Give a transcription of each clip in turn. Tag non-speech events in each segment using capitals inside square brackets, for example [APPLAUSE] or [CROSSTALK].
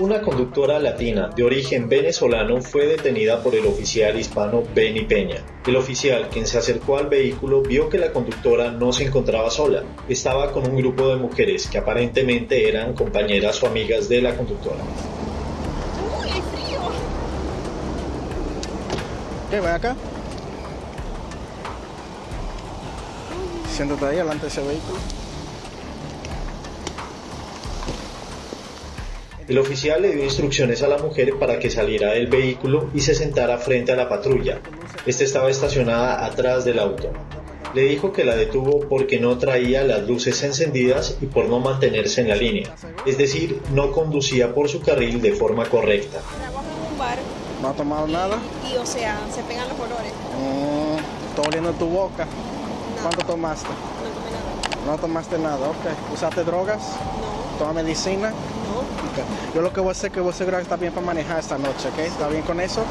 Una conductora latina de origen venezolano fue detenida por el oficial hispano Benny Peña. El oficial, quien se acercó al vehículo, vio que la conductora no se encontraba sola. Estaba con un grupo de mujeres que aparentemente eran compañeras o amigas de la conductora. ¡Uy, frío! ¿Qué? Ven acá. Siéntate ahí delante de ese vehículo. El oficial le dio instrucciones a la mujer para que saliera del vehículo y se sentara frente a la patrulla. Esta estaba estacionada atrás del auto. Le dijo que la detuvo porque no traía las luces encendidas y por no mantenerse en la línea, es decir, no conducía por su carril de forma correcta. Trabajo en un bar ¿No has tomado nada? y, o sea, se pegan los olores. Mm, está oliendo tu boca. No. ¿Cuánto tomaste? No tomé nada. No tomaste nada, ok. ¿Usaste drogas? No, ¿Toma medicina? Yo lo que voy a hacer es que voy a asegurar que está bien para manejar esta noche, ¿ok? ¿Está bien con eso?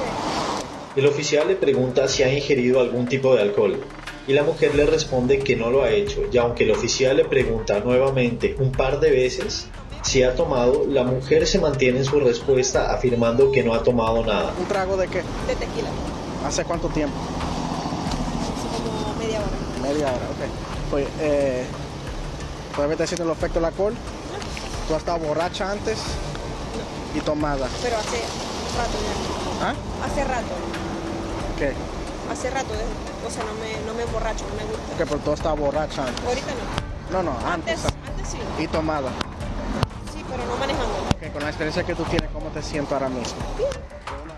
El oficial le pregunta si ha ingerido algún tipo de alcohol y la mujer le responde que no lo ha hecho y aunque el oficial le pregunta nuevamente un par de veces si ha tomado, la mujer se mantiene en su respuesta afirmando que no ha tomado nada. ¿Un trago de qué? De tequila. ¿Hace cuánto tiempo? Hace como media hora. Media hora, ok. Pues, eh, ¿todavía está haciendo el efecto del alcohol? ¿Tú has estado borracha antes? Y tomada. Pero hace rato ya. ¿Ah? Hace rato. ¿Qué? Hace rato. de- o sea, no me, no me emborracho, no me gusta. Que pero tú has estado borracha antes. Ahorita no. No, no, antes. Antes, antes sí. Y tomada. Sí, pero no manejando. Ok, con la experiencia que tú tienes, ¿cómo te siento ahora mismo?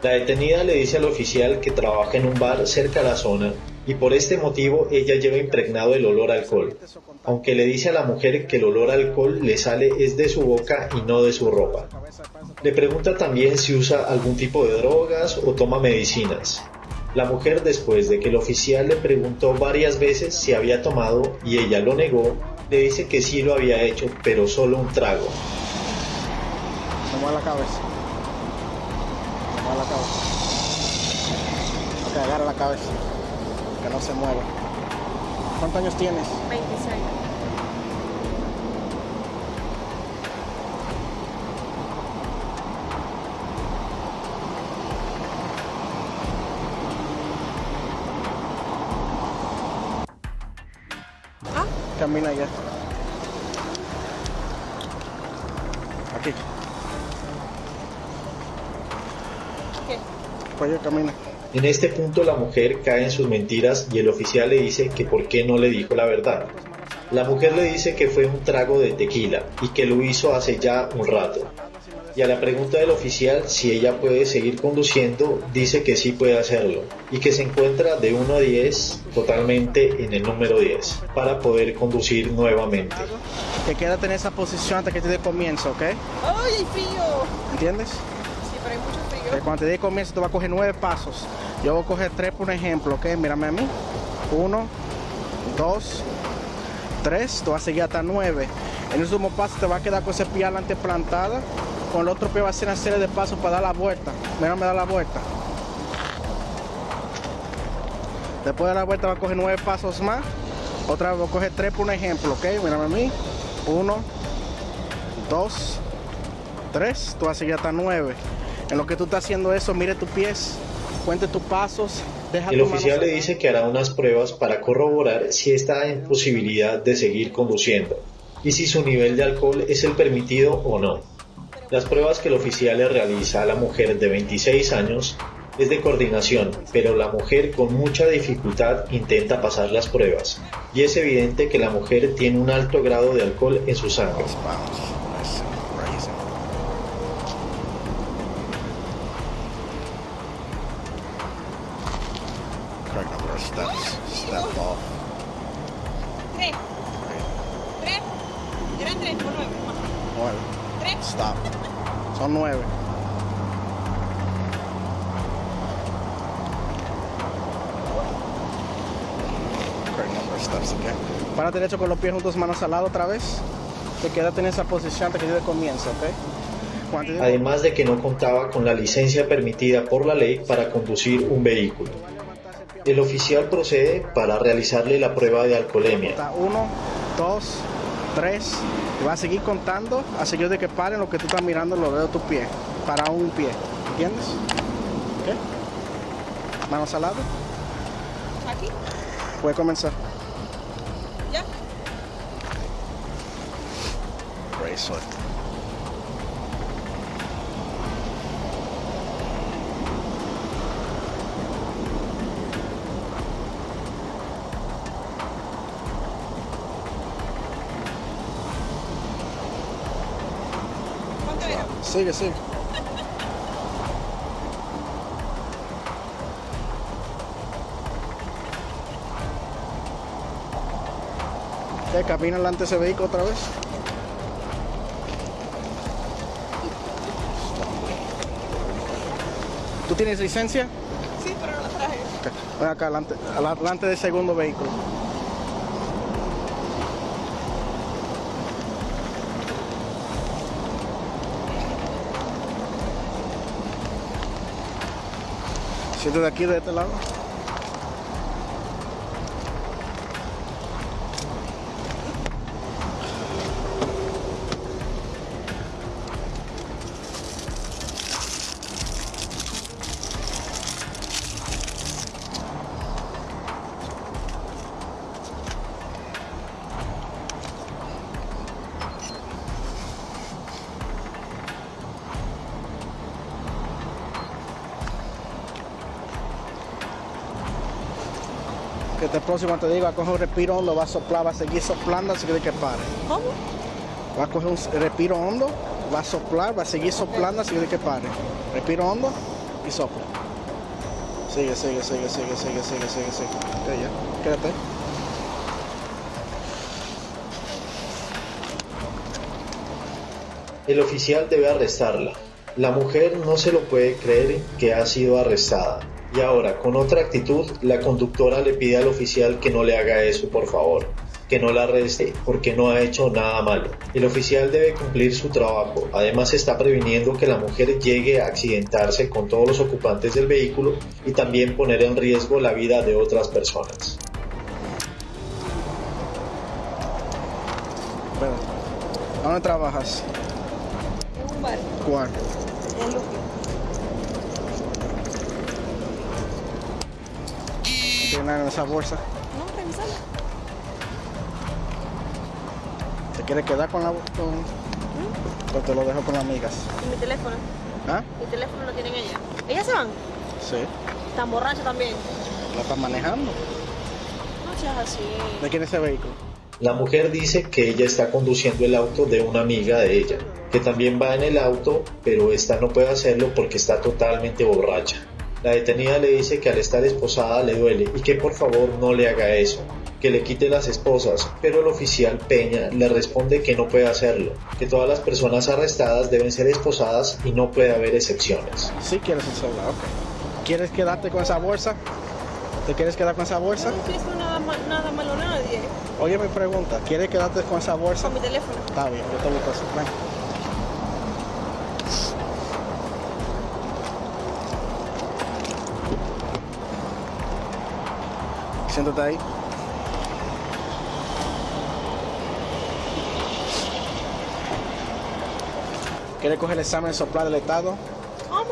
La detenida le dice al oficial que trabaja en un bar cerca a la zona y por este motivo ella lleva impregnado el olor a alcohol, aunque le dice a la mujer que el olor a alcohol le sale es de su boca y no de su ropa. Le pregunta también si usa algún tipo de drogas o toma medicinas. La mujer después de que el oficial le preguntó varias veces si había tomado y ella lo negó, le dice que sí lo había hecho, pero solo un trago. La cabeza. La cabeza. Agarra la cabeza. Que no se mueva. ¿Cuántos años tienes? 26. Ah, Camina ya. Aquí. ¿qué? Pues ya camina. En este punto la mujer cae en sus mentiras y el oficial le dice que por qué no le dijo la verdad. La mujer le dice que fue un trago de tequila y que lo hizo hace ya un rato. Y a la pregunta del oficial si ella puede seguir conduciendo, dice que sí puede hacerlo y que se encuentra de 1 a 10 totalmente en el número 10 para poder conducir nuevamente. Que quédate en esa posición hasta que te dé comienzo, ¿ok? ¡Ay, frío! ¿Entiendes? Cuando te dé comienzo, te va a coger nueve pasos. Yo voy a coger tres por un ejemplo, ¿ok? Mírame a mí. Uno, dos, tres. Tú vas a seguir hasta nueve. En el último paso te va a quedar con ese pie adelante plantada. Con el otro pie va a hacer una serie de pasos para dar la vuelta. Mírame, da la vuelta. Después de la vuelta va a coger nueve pasos más. Otra vez voy a coger tres por un ejemplo, ¿ok? Mírame a mí. Uno, dos, tres. Tú vas a seguir hasta nueve. En lo que tú estás haciendo eso, mire tus pies, cuente tus pasos. Deja El tu oficial le dice que hará unas pruebas para corroborar si está en posibilidad de seguir conduciendo y si su nivel de alcohol es el permitido o no. Las pruebas que el oficial le realiza a la mujer de 26 años es de coordinación, pero la mujer con mucha dificultad intenta pasar las pruebas y es evidente que la mujer tiene un alto grado de alcohol en su sangre. Nueve. Tres. Stop. Son nueve. Again. Para derecho con los pies juntos, manos al lado otra vez. Te quédate en esa posición hasta que yo te ¿ok? Te Además de que no contaba con la licencia permitida por la ley para conducir un vehículo. El oficial procede para realizarle la prueba de alcoholemia. Uno, dos, tres, Y vas a seguir contando a seguir de que paren lo que tú estás mirando los dedos de tu pie. Para un pie. ¿Entiendes? ¿Ok? Manos al lado. Aquí, Puede comenzar. ya. Razor. Sigue, sigue. ¿Qué? ¿Camina delante de ese vehículo otra vez? ¿Tú tienes licencia? Sí, pero no la traje. Ok. Ven acá, adelante, adelante del segundo vehículo. Siéntate aquí de este lado. Que este próximo te digo, va a coger un respiro hondo, va a soplar, va a seguir soplando así que que pare. ¿Cómo? Va a coger un respiro hondo, va a soplar, va a seguir soplando así que pare. Respiro hondo y sopla. Sigue, sigue, sigue, sigue, sigue, sigue, sigue, sigue. Ok, ya. Quédate. El oficial debe arrestarla. La mujer no se lo puede creer que ha sido arrestada. Y ahora, con otra actitud, la conductora le pide al oficial que no le haga eso, por favor, que no la arreste porque no ha hecho nada malo. El oficial debe cumplir su trabajo. Además, está previniendo que la mujer llegue a accidentarse con todos los ocupantes del vehículo y también poner en riesgo la vida de otras personas. Bueno, ¿dónde trabajas? En un bar. ¿Cuál? En Luque. ¿Tiene nada en esa bolsa? No, revisala. ¿Te quieres quedar con la con... o te lo dejo con las amigas? Y mi teléfono. ¿Ah? Mi teléfono lo tienen ella. ¿Ellas se van? Sí. Están borrachas también. ¿La estás manejando? No seas así. ¿De quién es ese vehículo? La mujer dice que ella está conduciendo el auto de una amiga de ella, que también va en el auto, pero esta no puede hacerlo porque está totalmente borracha. La detenida le dice que al estar esposada le duele y que por favor no le haga eso, que le quite las esposas, pero el oficial Peña le responde que no puede hacerlo, que todas las personas arrestadas deben ser esposadas y no puede haber excepciones. Sí quieres el celular, ok. ¿Quieres quedarte con esa bolsa? ¿Te quieres quedar con esa bolsa? no haciendo nada, ma- nada malo a nadie. Oye, mi pregunta, ¿quieres quedarte con esa bolsa? Con mi teléfono. Está bien, yo te busco. Ven. Siéntate ahí. ¿Quieres coger el examen de soplar del Estado? ¿Cómo?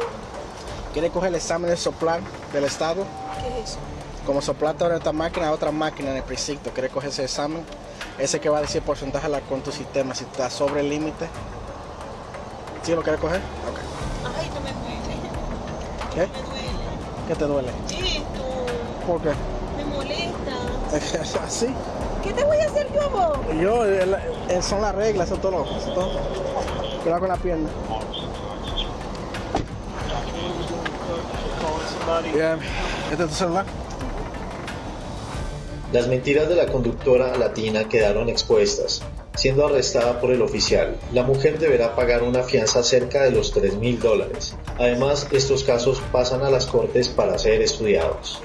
¿Quieres coger el examen de soplar del Estado? ¿Qué es eso? Como soplaste ahora esta máquina, otra máquina en el precinto. ¿Quieres coger ese examen? Ese que va a decir porcentaje de la- con tu sistema, si está sobre el límite. ¿Sí lo quieres coger? Ok. Ay, no me duele. ¿Qué? Me duele. ¿Qué te duele? Esto ¿Por qué? [LAUGHS] Así. ¿Qué te voy a hacer yo, vos? Yo, el- el- son las reglas, eso es todo. Eso es todo. Cuidado con la pierna. ¿Este es tu celular? Las mentiras de la conductora latina quedaron expuestas, siendo arrestada por el oficial. La mujer deberá pagar una fianza cerca de los 3 mil dólares. Además, estos casos pasan a las cortes para ser estudiados.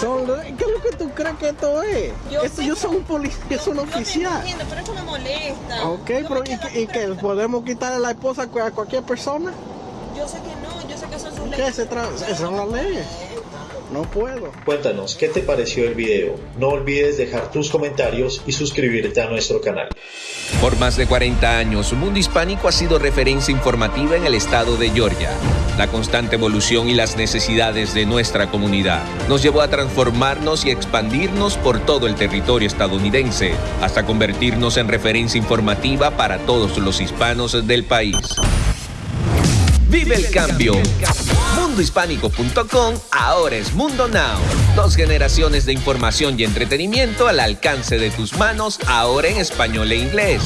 Son, ¿Qué es lo que tú crees que esto es? Yo Esto- yo que- soy un policía, yo soy un Yo te oficial. entiendo, pero eso me molesta. Ok, Yo me pero ¿y, qué- qué? tranquila. ¿Podemos quitarle la esposa a cualquier persona? Yo sé que no, yo sé que son sus ¿Qué leyes. se trata? Esas son las leyes. no puedo. Cuéntanos, ¿qué te pareció el video? No olvides dejar tus comentarios y suscribirte a nuestro canal. Por más de 40 años, Mundo Hispánico ha sido referencia informativa en el estado de Georgia. La constante evolución y las necesidades de nuestra comunidad nos llevó a transformarnos y expandirnos por todo el territorio estadounidense, hasta convertirnos en referencia informativa para todos los hispanos del país. Vive el cambio. Mundohispánico.com ahora es Mundo Now. Dos generaciones de información y entretenimiento al alcance de tus manos, ahora en español e inglés.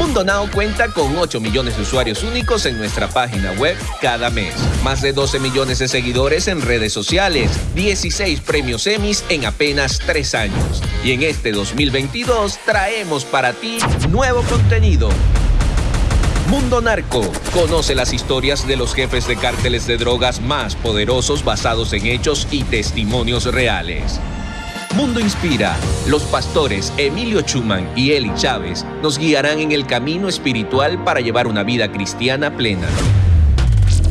Mundo Now cuenta con 8 millones de usuarios únicos en nuestra página web cada mes. Más de 12 millones de seguidores en redes sociales. 16 premios Emmys en apenas 3 años. Y en este 2022 traemos para ti nuevo contenido Mundo Narco. Conoce las historias de los jefes de cárteles de drogas más poderosos basados en hechos y testimonios reales. Mundo Inspira. Los pastores Emilio Chuman y Eli Chávez nos guiarán en el camino espiritual para llevar una vida cristiana plena.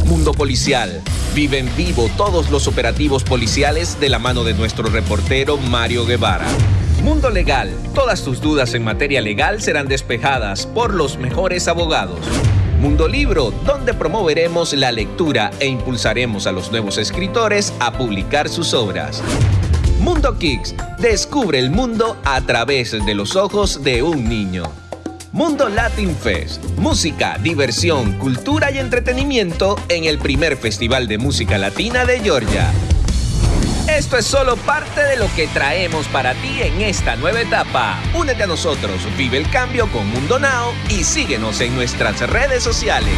Mundo Policial. Vive en vivo todos los operativos policiales de la mano de nuestro reportero Mario Guevara. Mundo Legal. Todas tus dudas en materia legal serán despejadas por los mejores abogados. Mundo Libro, donde promoveremos la lectura e impulsaremos a los nuevos escritores a publicar sus obras. Mundo Kicks, descubre el mundo a través de los ojos de un niño. Mundo Latin Fest, música, diversión, cultura y entretenimiento en el primer Festival de Música Latina de Georgia. Esto es solo parte de lo que traemos para ti en esta nueva etapa. Únete a nosotros, vive el cambio con Mundo Now y síguenos en nuestras redes sociales.